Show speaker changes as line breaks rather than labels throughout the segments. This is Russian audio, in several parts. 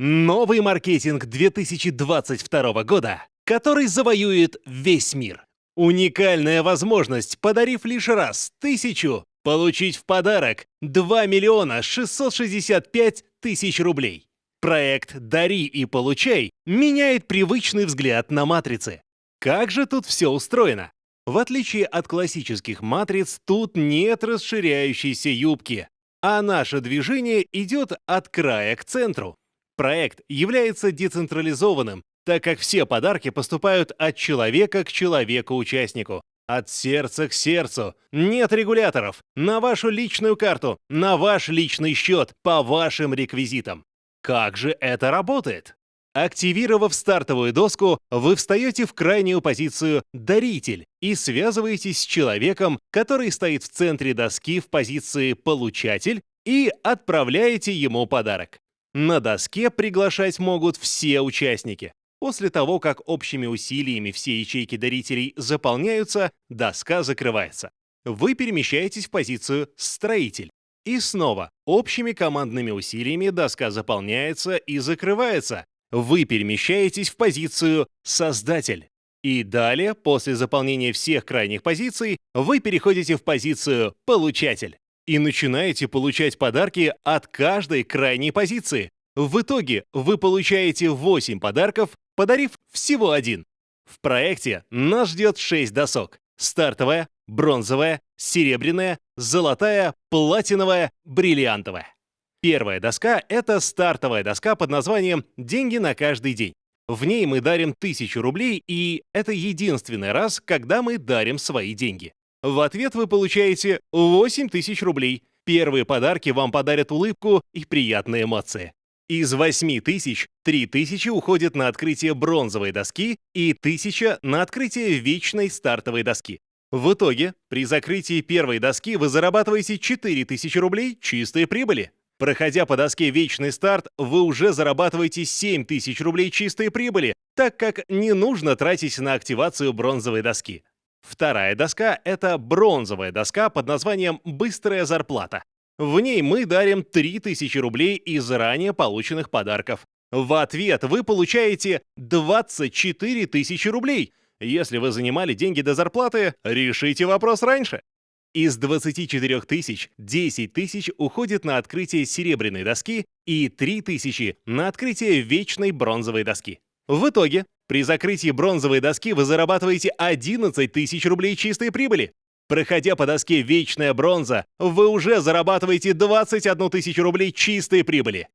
Новый маркетинг 2022 года, который завоюет весь мир. Уникальная возможность, подарив лишь раз тысячу, получить в подарок 2 миллиона 665 тысяч рублей. Проект «Дари и получай» меняет привычный взгляд на матрицы. Как же тут все устроено? В отличие от классических матриц, тут нет расширяющейся юбки, а наше движение идет от края к центру. Проект является децентрализованным, так как все подарки поступают от человека к человеку-участнику. От сердца к сердцу. Нет регуляторов. На вашу личную карту, на ваш личный счет, по вашим реквизитам. Как же это работает? Активировав стартовую доску, вы встаете в крайнюю позицию «Даритель» и связываетесь с человеком, который стоит в центре доски в позиции «Получатель» и отправляете ему подарок. На доске приглашать могут все участники. После того, как общими усилиями все ячейки дарителей заполняются, доска закрывается. Вы перемещаетесь в позицию «Строитель». И снова, общими командными усилиями доска заполняется и закрывается. Вы перемещаетесь в позицию «Создатель». И далее, после заполнения всех крайних позиций, вы переходите в позицию «Получатель» и начинаете получать подарки от каждой крайней позиции. В итоге вы получаете 8 подарков, подарив всего один. В проекте нас ждет 6 досок. Стартовая, бронзовая, серебряная, золотая, платиновая, бриллиантовая. Первая доска — это стартовая доска под названием «Деньги на каждый день». В ней мы дарим 1000 рублей, и это единственный раз, когда мы дарим свои деньги. В ответ вы получаете 8000 рублей. Первые подарки вам подарят улыбку и приятные эмоции. Из 8 тысяч 3 тысячи уходят на открытие бронзовой доски и 1000 на открытие вечной стартовой доски. В итоге, при закрытии первой доски вы зарабатываете 4000 рублей чистой прибыли. Проходя по доске «Вечный старт», вы уже зарабатываете 7000 рублей чистой прибыли, так как не нужно тратить на активацию бронзовой доски. Вторая доска — это бронзовая доска под названием «Быстрая зарплата». В ней мы дарим 3000 рублей из ранее полученных подарков. В ответ вы получаете 24 тысячи рублей. Если вы занимали деньги до зарплаты, решите вопрос раньше. Из 24 тысяч 10 тысяч уходит на открытие серебряной доски и 3 тысячи на открытие вечной бронзовой доски. В итоге, при закрытии бронзовой доски вы зарабатываете 11 тысяч рублей чистой прибыли. Проходя по доске «Вечная бронза», вы уже зарабатываете 21 тысячу рублей чистой прибыли.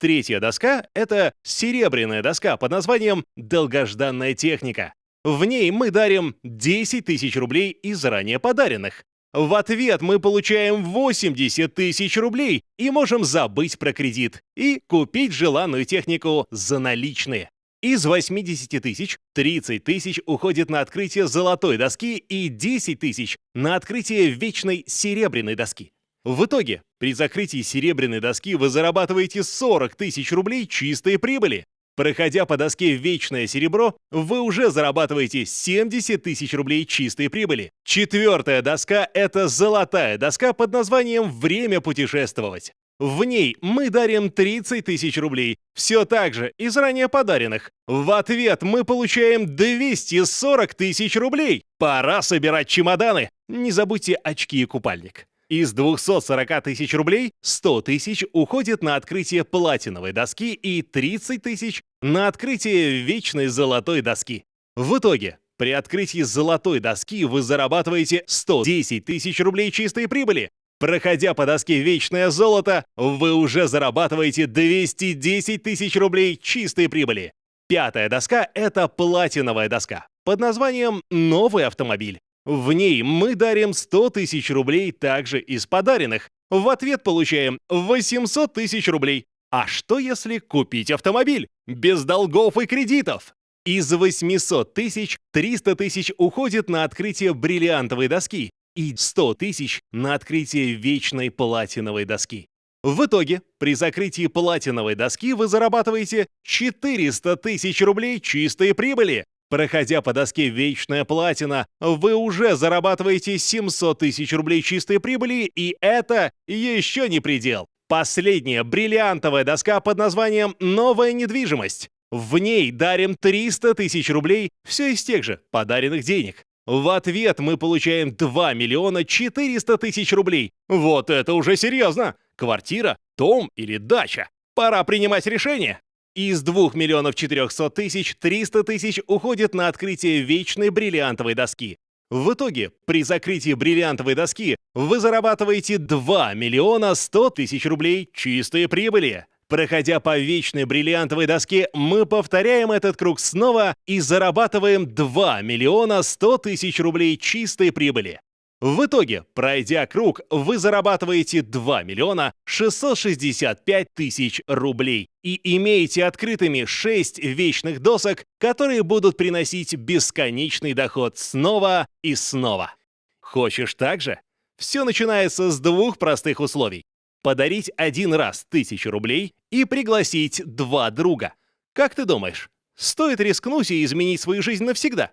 Третья доска — это серебряная доска под названием «Долгожданная техника». В ней мы дарим 10 тысяч рублей из ранее подаренных. В ответ мы получаем 80 тысяч рублей и можем забыть про кредит и купить желанную технику за наличные. Из 80 тысяч 30 тысяч уходит на открытие золотой доски и 10 тысяч на открытие вечной серебряной доски. В итоге, при закрытии серебряной доски вы зарабатываете 40 тысяч рублей чистой прибыли. Проходя по доске «Вечное серебро», вы уже зарабатываете 70 тысяч рублей чистой прибыли. Четвертая доска — это золотая доска под названием «Время путешествовать». В ней мы дарим 30 тысяч рублей, все так же из ранее подаренных. В ответ мы получаем 240 тысяч рублей. Пора собирать чемоданы. Не забудьте очки и купальник. Из 240 тысяч рублей 100 тысяч уходит на открытие платиновой доски и 30 тысяч на открытие вечной золотой доски. В итоге, при открытии золотой доски вы зарабатываете 110 тысяч рублей чистой прибыли. Проходя по доске «Вечное золото», вы уже зарабатываете 210 тысяч рублей чистой прибыли. Пятая доска — это платиновая доска под названием «Новый автомобиль». В ней мы дарим 100 тысяч рублей также из подаренных. В ответ получаем 800 тысяч рублей. А что если купить автомобиль? Без долгов и кредитов. Из 800 тысяч 300 тысяч уходит на открытие бриллиантовой доски и 100 тысяч на открытие вечной платиновой доски. В итоге, при закрытии платиновой доски вы зарабатываете 400 тысяч рублей чистой прибыли. Проходя по доске «Вечная платина», вы уже зарабатываете 700 тысяч рублей чистой прибыли, и это еще не предел. Последняя бриллиантовая доска под названием «Новая недвижимость». В ней дарим 300 тысяч рублей, все из тех же подаренных денег. В ответ мы получаем 2 миллиона 400 тысяч рублей. Вот это уже серьезно! Квартира, дом или дача? Пора принимать решение. Из 2 миллионов 400 тысяч 300 тысяч уходит на открытие вечной бриллиантовой доски. В итоге, при закрытии бриллиантовой доски вы зарабатываете 2 миллиона 100 тысяч рублей чистой прибыли. Проходя по вечной бриллиантовой доске, мы повторяем этот круг снова и зарабатываем 2 миллиона 100 тысяч рублей чистой прибыли. В итоге, пройдя круг, вы зарабатываете 2 миллиона 665 тысяч рублей и имеете открытыми 6 вечных досок, которые будут приносить бесконечный доход снова и снова. Хочешь так же? Все начинается с двух простых условий подарить один раз тысячу рублей и пригласить два друга. Как ты думаешь, стоит рискнуть и изменить свою жизнь навсегда?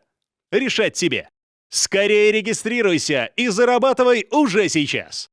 Решать тебе. Скорее регистрируйся и зарабатывай уже сейчас!